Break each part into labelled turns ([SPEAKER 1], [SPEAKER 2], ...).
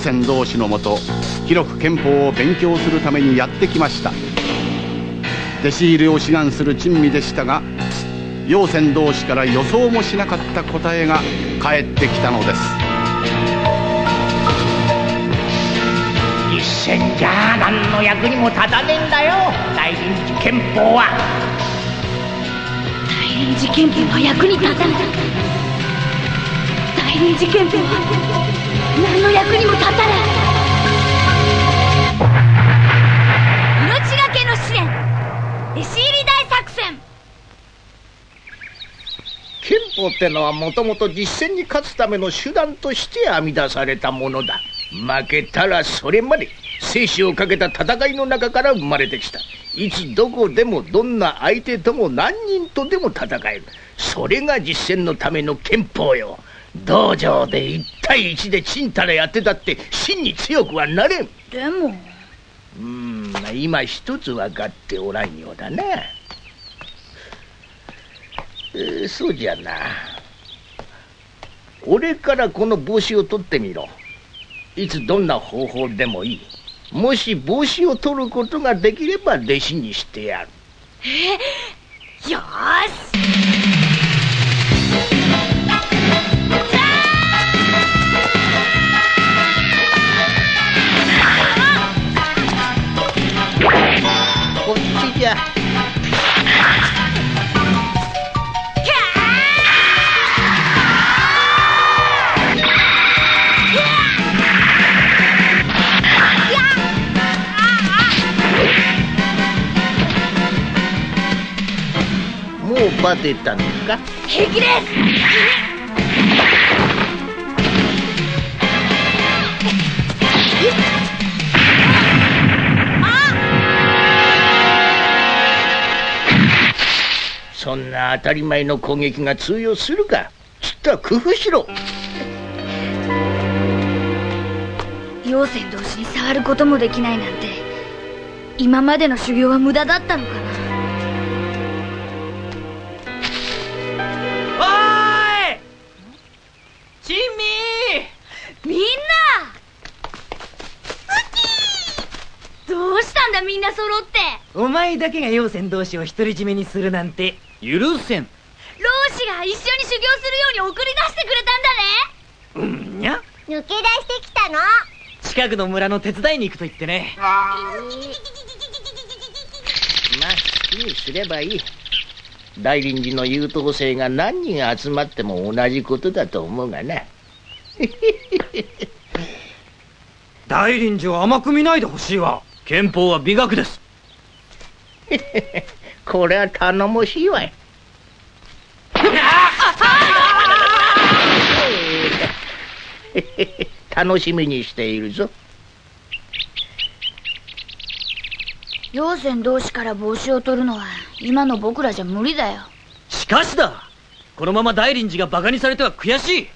[SPEAKER 1] 泉同士のもと広く憲法を勉強するためにやってきました。弟子入りを志願する珍味でしたが陽泉同士から予想もしなかった答えが返ってきたのです。
[SPEAKER 2] 一銭じゃ何の役にも立たねえんだよ。大臨時憲法は。
[SPEAKER 3] 大臨時憲法は役に立たない大臨時憲法は何の役にも立たない。命がけの試練。弟子入り大作戦。
[SPEAKER 2] 憲法ってのはもともと実戦に勝つための手段として編み出されたものだ。負けたらそれまで生死をかけた戦いの中から生まれてきた。いつどこでもどんな相手とも何人とでも戦える。それが実戦のための憲法よ。道場で1対1でちんたらやってたって真に強くはなれん。
[SPEAKER 3] でも。
[SPEAKER 2] うん今一つ分かっておらんようだな、えーそうじゃな。俺からこの帽子を取ってみろ。いつどんな方法でもいい。もし帽子を取ることができれば弟子にしてやる。
[SPEAKER 3] よーし
[SPEAKER 2] こっちじゃもうバテたのか？
[SPEAKER 3] 平気です
[SPEAKER 2] そんな当たり前の攻撃が通用するかちった工夫しろ。
[SPEAKER 3] 陽泉同士に触ることもできないなんて今までの修行は無駄だったのかな？
[SPEAKER 4] お前だけが陽泉同士を独り占めにするなんて。許せん。
[SPEAKER 3] 老子が一緒に修行するように送り出してくれたんだね。
[SPEAKER 4] うんにゃ。
[SPEAKER 5] 抜け出してきたの。
[SPEAKER 4] 近くの村の手伝いに行くと言ってね。
[SPEAKER 2] まあ好きにすればいい。大臨時の優等生が何人集まっても同じことだと思うがな。
[SPEAKER 6] 大臨時を甘く見ないでほしいわ。憲法は美学です
[SPEAKER 2] これは頼もしいわい。楽しみにしているぞ。
[SPEAKER 3] 陽泉同士から帽子を取るのは今の僕らじゃ無理だよ。
[SPEAKER 4] しかしだ。このまま大臨時がバカにされては悔しい。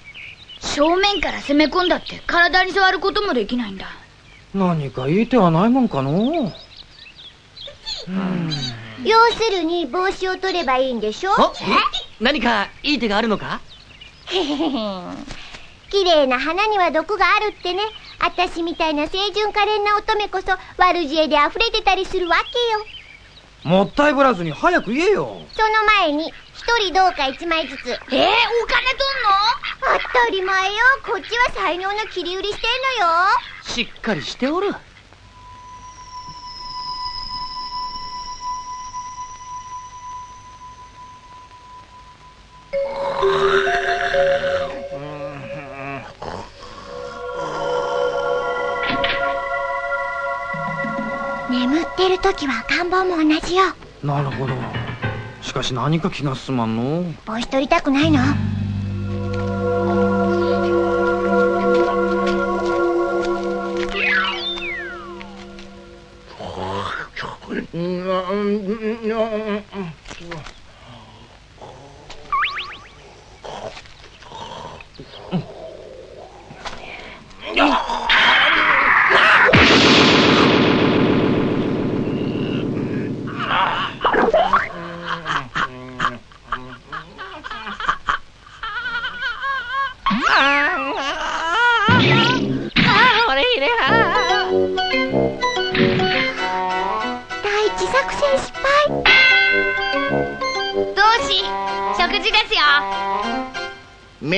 [SPEAKER 3] 正面から攻め込んだって体に触ることもできないんだ。
[SPEAKER 6] 何かいい手はないもんかの
[SPEAKER 5] 要するに帽子を取ればいいんでしょ？
[SPEAKER 4] あ何かいい手があるのか？
[SPEAKER 5] 綺麗な花には毒があるってね。私みたいな清純可憐な乙女こそ悪知恵で溢れてたりするわけよ。
[SPEAKER 6] もったいぶらずに早く言えよ。
[SPEAKER 5] その前に一人どうか一枚ずつ。
[SPEAKER 3] えー、お金取んの？
[SPEAKER 5] 当たり前よ。こっちは才能の切り売りしてんのよ。
[SPEAKER 4] しっかりしておる
[SPEAKER 5] 時は赤ん坊も同じよ
[SPEAKER 6] なるほど。しかし何か気が進まんの。
[SPEAKER 5] 帽子取りたくないの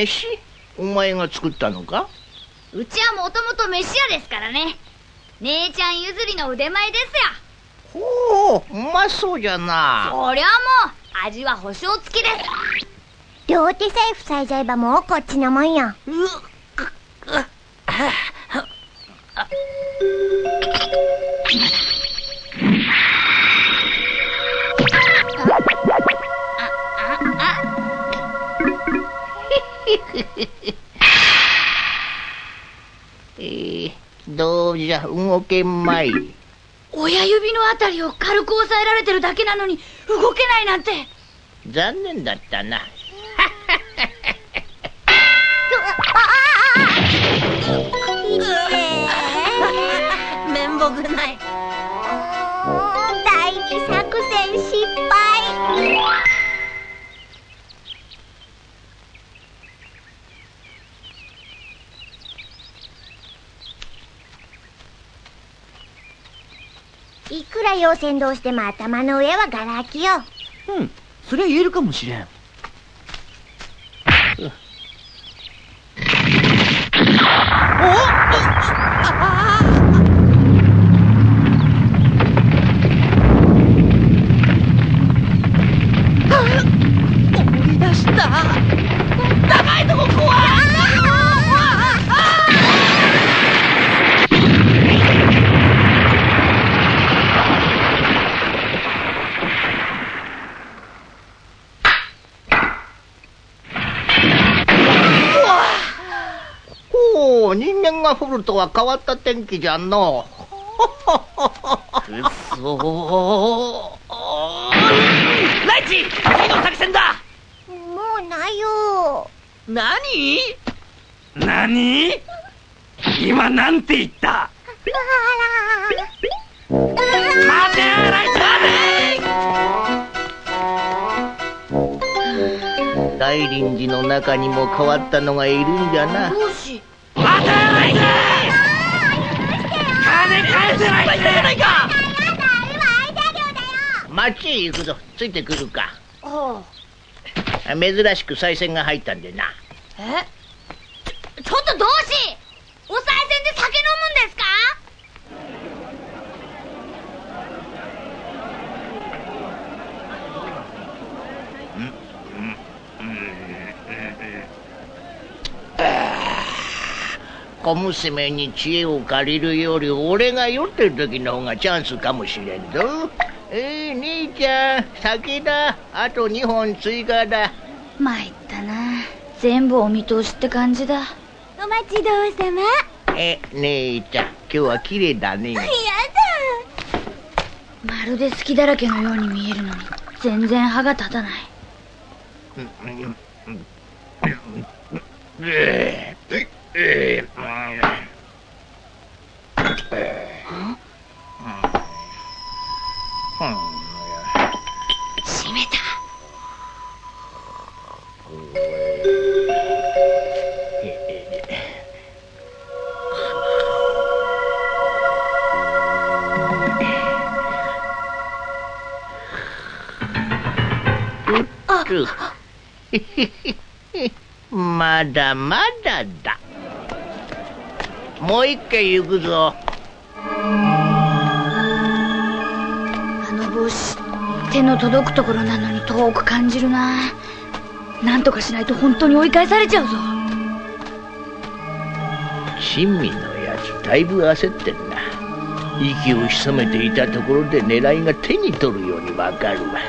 [SPEAKER 2] 飯？お前が作ったのか？
[SPEAKER 3] うちはもともと飯屋ですからね。姉ちゃん譲りの腕前ですよ。
[SPEAKER 2] ほううまそうじゃな。
[SPEAKER 3] そりゃもう味は保証付きです。
[SPEAKER 5] 両手さえ塞いじゃえばもうこっちのもんよ。
[SPEAKER 2] えゃ動けんまい。
[SPEAKER 3] 親指のあたりを軽く押さえられてるだけなのに動けないなんて。
[SPEAKER 2] 残念だったな
[SPEAKER 4] い
[SPEAKER 5] くら妖精同士でも頭の上はガラ空きよ。
[SPEAKER 4] うん。それは言えるかもしれん。思
[SPEAKER 2] 間が降るとは変わった天気じゃの。
[SPEAKER 4] くそーライチ次の作戦だ。
[SPEAKER 5] もうないよ。
[SPEAKER 4] 何？何？今なんて言った？待てライチ
[SPEAKER 2] 大臨寺の中にも変わったのがいるんじゃな
[SPEAKER 3] 同志
[SPEAKER 4] 待てライチ金返せライチじゃないか
[SPEAKER 2] 町へ行くぞ。ついてくるか。
[SPEAKER 3] あ
[SPEAKER 2] 珍しく賽銭が入ったんでな。
[SPEAKER 3] え？ちょっと同志お賽銭で酒飲むんですか？
[SPEAKER 2] 小娘に知恵を借りるより俺が酔ってる時の方がチャンスかもしれん。ぞえー、兄ちゃん酒だ。あと2本追加だ。
[SPEAKER 3] 参ったな。全部お見通しって感じだ。
[SPEAKER 5] お待ちどうさま。
[SPEAKER 2] え姉ちゃん今日は綺麗だね。
[SPEAKER 5] やだ
[SPEAKER 3] まるで好きだらけのように見えるのに全然歯が立たない閉めた。
[SPEAKER 2] まだまだだ。もう一軒行くぞ
[SPEAKER 3] の届くところなのに遠く感じるな。何とかしないと本当に追い返されちゃうぞ。
[SPEAKER 2] 珍味のやつだいぶ焦ってんな。息を潜めていたところで狙いが手に取るようにわかるわ。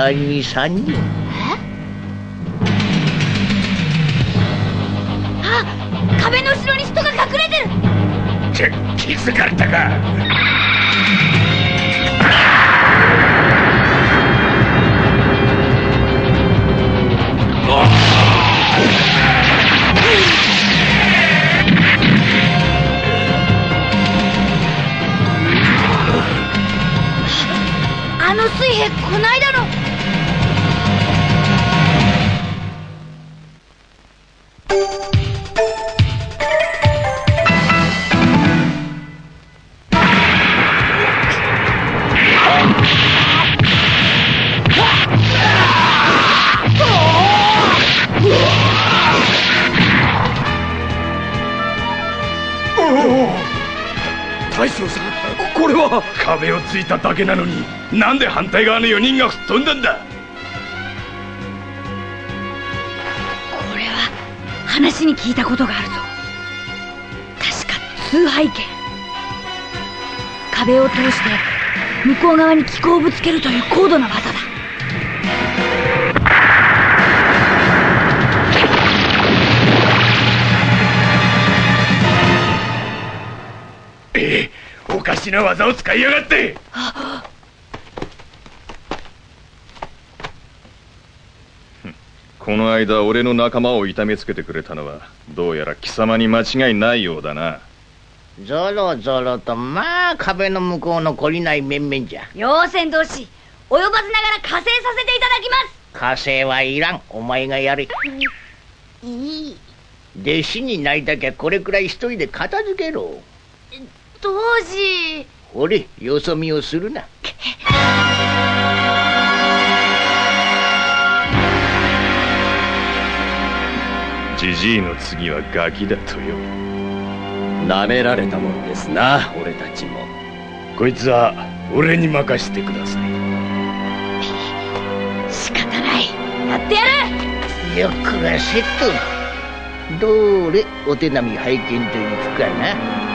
[SPEAKER 2] 左に3人。
[SPEAKER 3] あ壁の後ろに人が隠れてる。
[SPEAKER 2] ち気づかれたか？
[SPEAKER 3] あの水兵こないだ
[SPEAKER 7] ついただけなのになんで反対側の4人が吹っ飛んだんだ？
[SPEAKER 3] これは話に聞いたことがあるぞ。確か通背剣壁を通して向こう側に気候をぶつけるという高度な技だ。
[SPEAKER 7] しな技を使いやがって。
[SPEAKER 8] この間俺の仲間を痛めつけてくれたのはどうやら貴様に間違いないようだな。
[SPEAKER 2] ぞろぞろとまあ壁の向こうの懲りない面々じゃ。
[SPEAKER 3] 妖仙同士及ばずながら加勢させていただきます。
[SPEAKER 2] 火星はいらん。お前がやれ。
[SPEAKER 5] いい。
[SPEAKER 2] 弟子になりたきゃこれくらい一人で片付けろ
[SPEAKER 3] 当時。
[SPEAKER 2] ほれよそ見をするな。
[SPEAKER 8] ジジイの次はガキだとよ。
[SPEAKER 9] 舐められたもんですな俺たちも。
[SPEAKER 7] こいつは俺に任せてください。
[SPEAKER 3] 仕方ない。やってやる。
[SPEAKER 2] よくがセット。どれお手並み拝見といくかな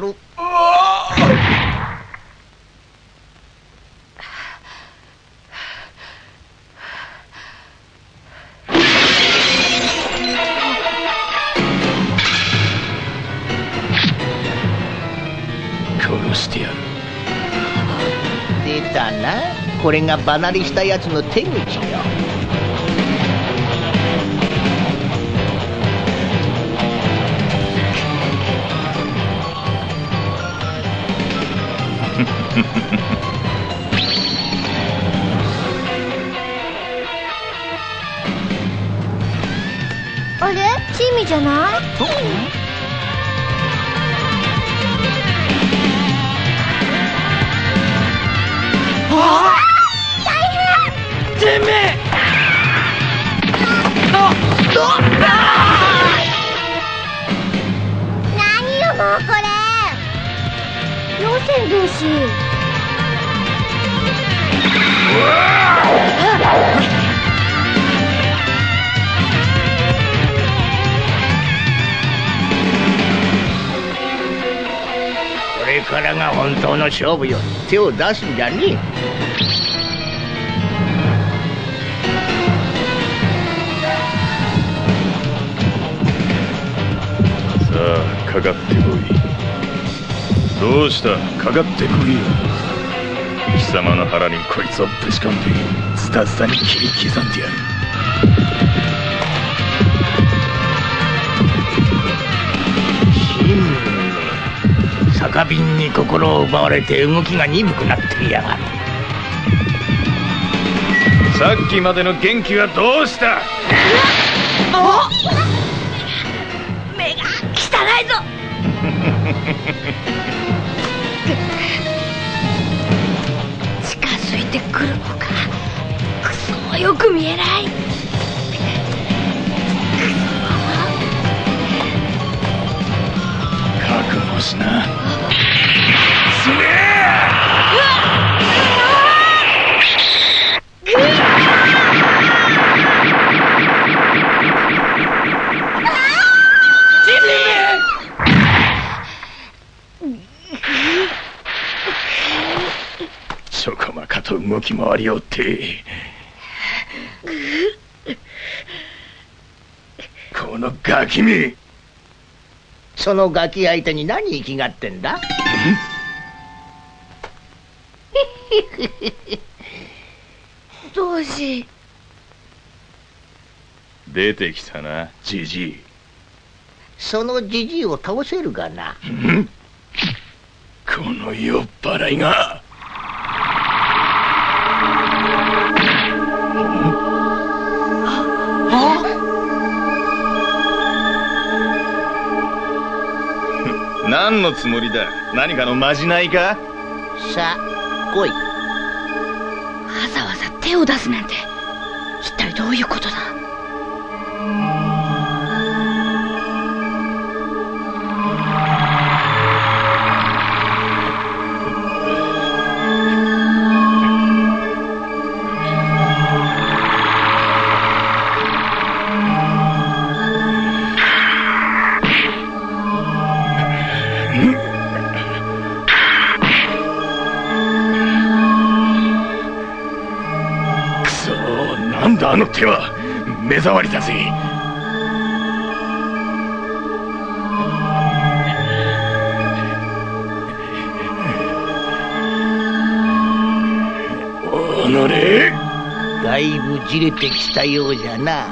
[SPEAKER 2] るやる。
[SPEAKER 7] 殺してやる。
[SPEAKER 2] 出たな。これが離れしたやつの手口
[SPEAKER 5] じれ
[SPEAKER 2] からが本当の勝負よ。手を出すんじゃねえ。
[SPEAKER 8] さあかかってこい。どうした？かかってこいよ。貴様の腹にこいつをぶち込んでズタズタに切り刻んでやる。
[SPEAKER 2] 酒瓶に心を奪われて動きが鈍くなっていやがる。
[SPEAKER 8] さっきまでの元気はどうした？
[SPEAKER 3] 目が汚いぞ！近づいてくるのかくそよく見えない。
[SPEAKER 8] 回りおって。このガキめ。
[SPEAKER 2] そのガキ相手に何生きがってんだ？
[SPEAKER 3] どうし。
[SPEAKER 8] 出てきたな。じじい。
[SPEAKER 2] そのじじいを倒せるがな。
[SPEAKER 8] この酔っ払いが何のつもりだ？何かのまじないか？
[SPEAKER 2] さあ来い。
[SPEAKER 3] わざわざ手を出すなんて一体どういうことだ？
[SPEAKER 8] の手は目障りだぜ。おのれ
[SPEAKER 2] だいぶじれてきたようじゃな。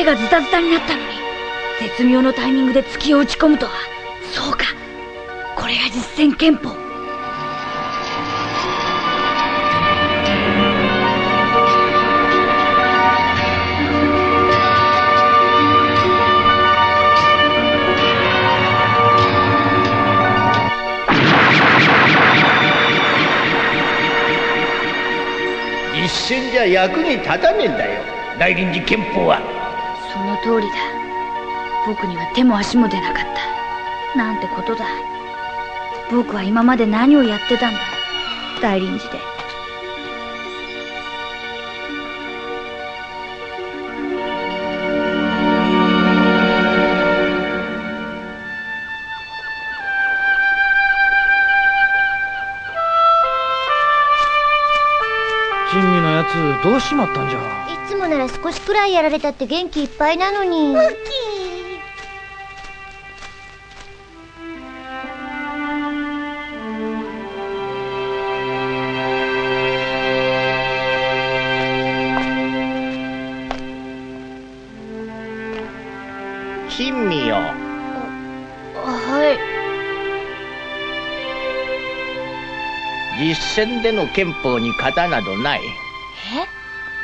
[SPEAKER 3] 手がズタズタになったのに絶妙のタイミングで突きを打ち込むとは。そうか。これが実戦憲法。
[SPEAKER 2] 実戦じゃ役に立たねえんだよ。大臨時憲法は
[SPEAKER 3] 通りだ。僕には手も足も出なかった。なんてことだ。僕は今まで何をやってたんだ。大臨時で。
[SPEAKER 6] どうしまったんじゃ？
[SPEAKER 5] いつもなら少しくらいやられたって元気いっぱいなのに。
[SPEAKER 2] 珍味よ
[SPEAKER 3] はい。
[SPEAKER 2] 実戦での憲法に型などない。
[SPEAKER 3] え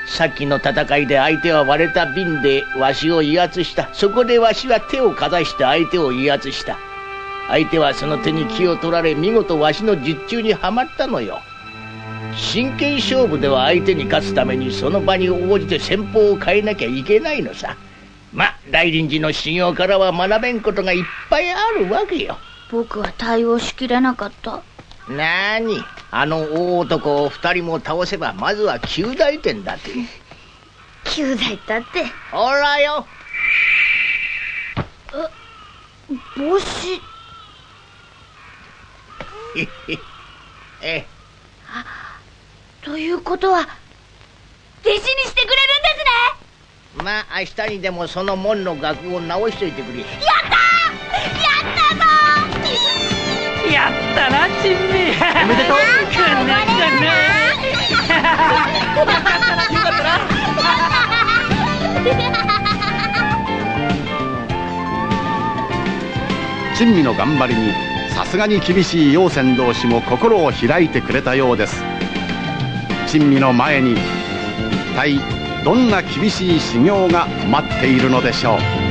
[SPEAKER 2] さっきの戦いで相手は割れた瓶でわしを威圧した。そこでわしは手をかざして相手を威圧した。相手はその手に気を取られ見事わしの術中にはまったのよ。真剣勝負では相手に勝つためにその場に応じて戦法を変えなきゃいけないのさ。ま大臨寺の修行からは学べんことがいっぱいあるわけよ。
[SPEAKER 3] 僕は対応しきれなかった。
[SPEAKER 2] なーにあの大男を二人も倒せばまずは九大点だって。
[SPEAKER 3] 九代だって？
[SPEAKER 2] ほらよ。
[SPEAKER 3] 帽子。
[SPEAKER 2] え。え
[SPEAKER 3] ということは弟子にしてくれるんですね？
[SPEAKER 2] まあ明日にでもその門の額を直しといてくれ。
[SPEAKER 4] やったな珍味。おめでと。うくんねくんね。
[SPEAKER 1] 珍味の頑張りにさすがに厳しい陽泉同士も心を開いてくれたようです。珍味の前に一体どんな厳しい修行が待っているのでしょう